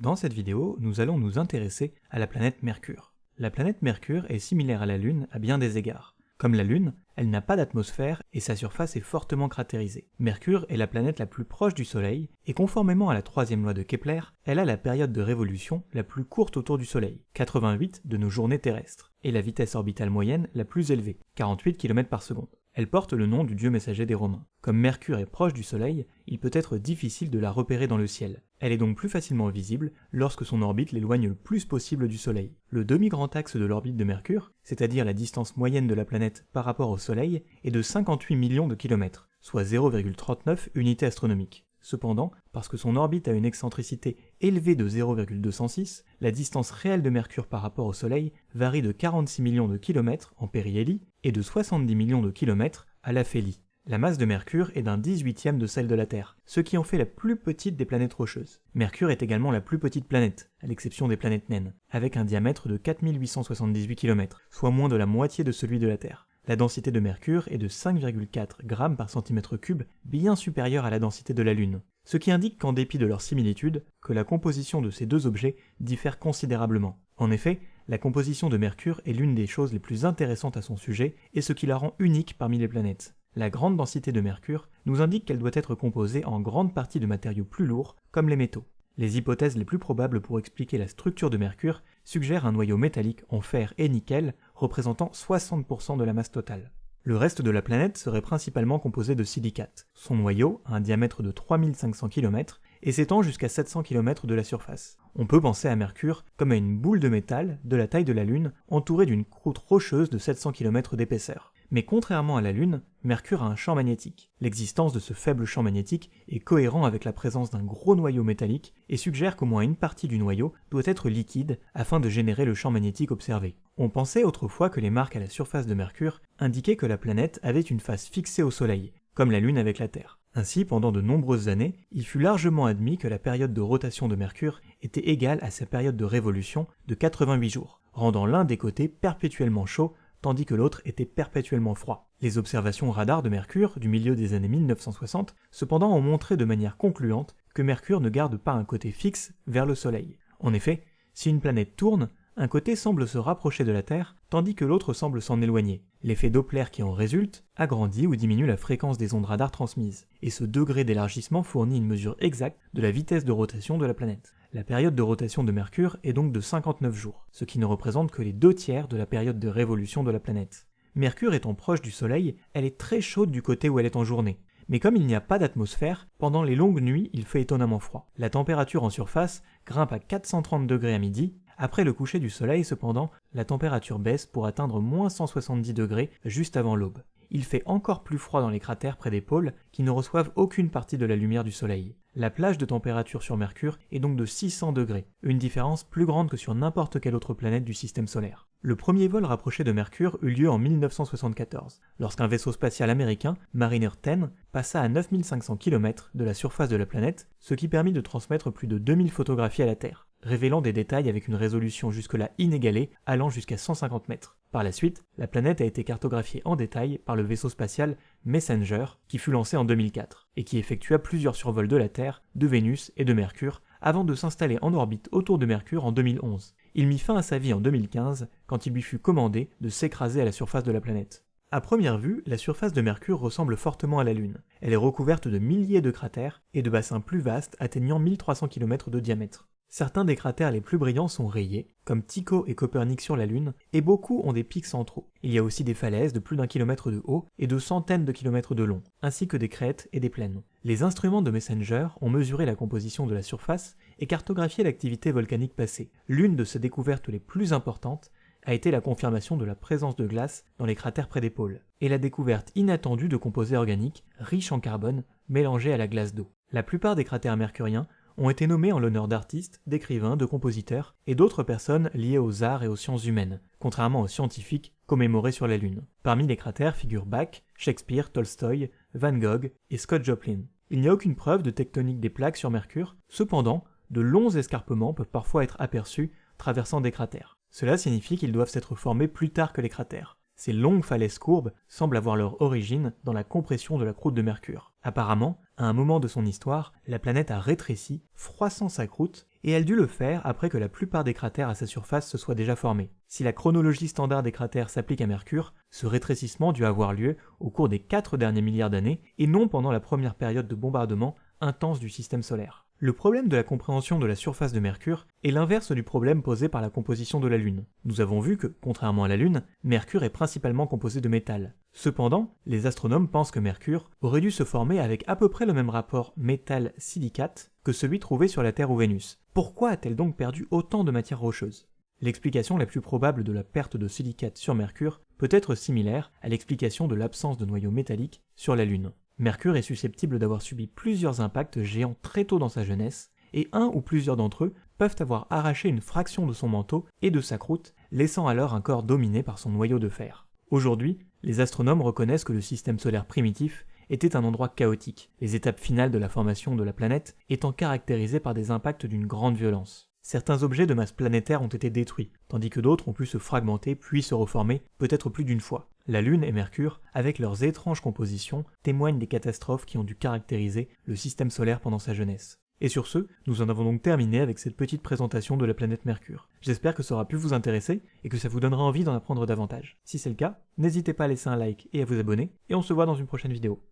Dans cette vidéo, nous allons nous intéresser à la planète Mercure. La planète Mercure est similaire à la Lune à bien des égards. Comme la Lune, elle n'a pas d'atmosphère et sa surface est fortement cratérisée. Mercure est la planète la plus proche du Soleil, et conformément à la troisième loi de Kepler, elle a la période de révolution la plus courte autour du Soleil, 88 de nos journées terrestres, et la vitesse orbitale moyenne la plus élevée, 48 km par seconde. Elle porte le nom du dieu messager des Romains. Comme Mercure est proche du Soleil, il peut être difficile de la repérer dans le ciel. Elle est donc plus facilement visible lorsque son orbite l'éloigne le plus possible du Soleil. Le demi-grand axe de l'orbite de Mercure, c'est-à-dire la distance moyenne de la planète par rapport au Soleil, est de 58 millions de kilomètres, soit 0,39 unités astronomiques. Cependant, parce que son orbite a une excentricité élevée de 0,206, la distance réelle de Mercure par rapport au Soleil varie de 46 millions de kilomètres en périhélie et de 70 millions de kilomètres à l'aphélie. La masse de Mercure est d'un 18e de celle de la Terre, ce qui en fait la plus petite des planètes rocheuses. Mercure est également la plus petite planète, à l'exception des planètes naines, avec un diamètre de 4878 km, soit moins de la moitié de celui de la Terre. La densité de Mercure est de 5,4 g par centimètre cube, bien supérieure à la densité de la Lune, ce qui indique qu'en dépit de leur similitude, que la composition de ces deux objets diffère considérablement. En effet, la composition de Mercure est l'une des choses les plus intéressantes à son sujet et ce qui la rend unique parmi les planètes. La grande densité de Mercure nous indique qu'elle doit être composée en grande partie de matériaux plus lourds, comme les métaux. Les hypothèses les plus probables pour expliquer la structure de Mercure suggèrent un noyau métallique en fer et nickel représentant 60% de la masse totale. Le reste de la planète serait principalement composé de silicates. Son noyau a un diamètre de 3500 km et s'étend jusqu'à 700 km de la surface. On peut penser à Mercure comme à une boule de métal de la taille de la Lune entourée d'une croûte rocheuse de 700 km d'épaisseur. Mais contrairement à la Lune, Mercure a un champ magnétique. L'existence de ce faible champ magnétique est cohérent avec la présence d'un gros noyau métallique et suggère qu'au moins une partie du noyau doit être liquide afin de générer le champ magnétique observé. On pensait autrefois que les marques à la surface de Mercure indiquaient que la planète avait une face fixée au Soleil, comme la Lune avec la Terre. Ainsi, pendant de nombreuses années, il fut largement admis que la période de rotation de Mercure était égale à sa période de révolution de 88 jours, rendant l'un des côtés perpétuellement chaud tandis que l'autre était perpétuellement froid. Les observations radar de Mercure du milieu des années 1960 cependant ont montré de manière concluante que Mercure ne garde pas un côté fixe vers le Soleil. En effet, si une planète tourne, un côté semble se rapprocher de la Terre, tandis que l'autre semble s'en éloigner. L'effet Doppler qui en résulte agrandit ou diminue la fréquence des ondes radar transmises, et ce degré d'élargissement fournit une mesure exacte de la vitesse de rotation de la planète. La période de rotation de Mercure est donc de 59 jours, ce qui ne représente que les deux tiers de la période de révolution de la planète. Mercure étant proche du Soleil, elle est très chaude du côté où elle est en journée. Mais comme il n'y a pas d'atmosphère, pendant les longues nuits, il fait étonnamment froid. La température en surface grimpe à 430 degrés à midi après le coucher du soleil, cependant, la température baisse pour atteindre moins 170 degrés juste avant l'aube. Il fait encore plus froid dans les cratères près des pôles qui ne reçoivent aucune partie de la lumière du soleil. La plage de température sur Mercure est donc de 600 degrés, une différence plus grande que sur n'importe quelle autre planète du système solaire. Le premier vol rapproché de Mercure eut lieu en 1974, lorsqu'un vaisseau spatial américain, Mariner 10, passa à 9500 km de la surface de la planète, ce qui permit de transmettre plus de 2000 photographies à la Terre révélant des détails avec une résolution jusque-là inégalée allant jusqu'à 150 mètres. Par la suite, la planète a été cartographiée en détail par le vaisseau spatial Messenger qui fut lancé en 2004 et qui effectua plusieurs survols de la Terre, de Vénus et de Mercure avant de s'installer en orbite autour de Mercure en 2011. Il mit fin à sa vie en 2015 quand il lui fut commandé de s'écraser à la surface de la planète. À première vue, la surface de Mercure ressemble fortement à la Lune. Elle est recouverte de milliers de cratères et de bassins plus vastes atteignant 1300 km de diamètre. Certains des cratères les plus brillants sont rayés, comme Tycho et Copernic sur la Lune, et beaucoup ont des pics centraux. Il y a aussi des falaises de plus d'un kilomètre de haut et de centaines de kilomètres de long, ainsi que des crêtes et des plaines. Les instruments de Messenger ont mesuré la composition de la surface et cartographié l'activité volcanique passée. L'une de ces découvertes les plus importantes a été la confirmation de la présence de glace dans les cratères près des pôles, et la découverte inattendue de composés organiques riches en carbone mélangés à la glace d'eau. La plupart des cratères mercuriens ont été nommés en l'honneur d'artistes, d'écrivains, de compositeurs et d'autres personnes liées aux arts et aux sciences humaines, contrairement aux scientifiques commémorés sur la Lune. Parmi les cratères figurent Bach, Shakespeare, Tolstoï, Van Gogh et Scott Joplin. Il n'y a aucune preuve de tectonique des plaques sur Mercure, cependant, de longs escarpements peuvent parfois être aperçus traversant des cratères. Cela signifie qu'ils doivent s'être formés plus tard que les cratères. Ces longues falaises courbes semblent avoir leur origine dans la compression de la croûte de Mercure. Apparemment, à un moment de son histoire, la planète a rétréci, froissant sa croûte, et elle dut le faire après que la plupart des cratères à sa surface se soient déjà formés. Si la chronologie standard des cratères s'applique à Mercure, ce rétrécissement dut avoir lieu au cours des 4 derniers milliards d'années, et non pendant la première période de bombardement intense du système solaire. Le problème de la compréhension de la surface de Mercure est l'inverse du problème posé par la composition de la Lune. Nous avons vu que, contrairement à la Lune, Mercure est principalement composé de métal. Cependant, les astronomes pensent que Mercure aurait dû se former avec à peu près le même rapport métal-silicate que celui trouvé sur la Terre ou Vénus. Pourquoi a-t-elle donc perdu autant de matière rocheuse? L'explication la plus probable de la perte de silicate sur Mercure peut être similaire à l'explication de l'absence de noyau métallique sur la Lune. Mercure est susceptible d'avoir subi plusieurs impacts géants très tôt dans sa jeunesse, et un ou plusieurs d'entre eux peuvent avoir arraché une fraction de son manteau et de sa croûte, laissant alors un corps dominé par son noyau de fer. Aujourd'hui, les astronomes reconnaissent que le système solaire primitif était un endroit chaotique, les étapes finales de la formation de la planète étant caractérisées par des impacts d'une grande violence. Certains objets de masse planétaire ont été détruits, tandis que d'autres ont pu se fragmenter puis se reformer, peut-être plus d'une fois. La Lune et Mercure, avec leurs étranges compositions, témoignent des catastrophes qui ont dû caractériser le système solaire pendant sa jeunesse. Et sur ce, nous en avons donc terminé avec cette petite présentation de la planète Mercure. J'espère que ça aura pu vous intéresser et que ça vous donnera envie d'en apprendre davantage. Si c'est le cas, n'hésitez pas à laisser un like et à vous abonner, et on se voit dans une prochaine vidéo.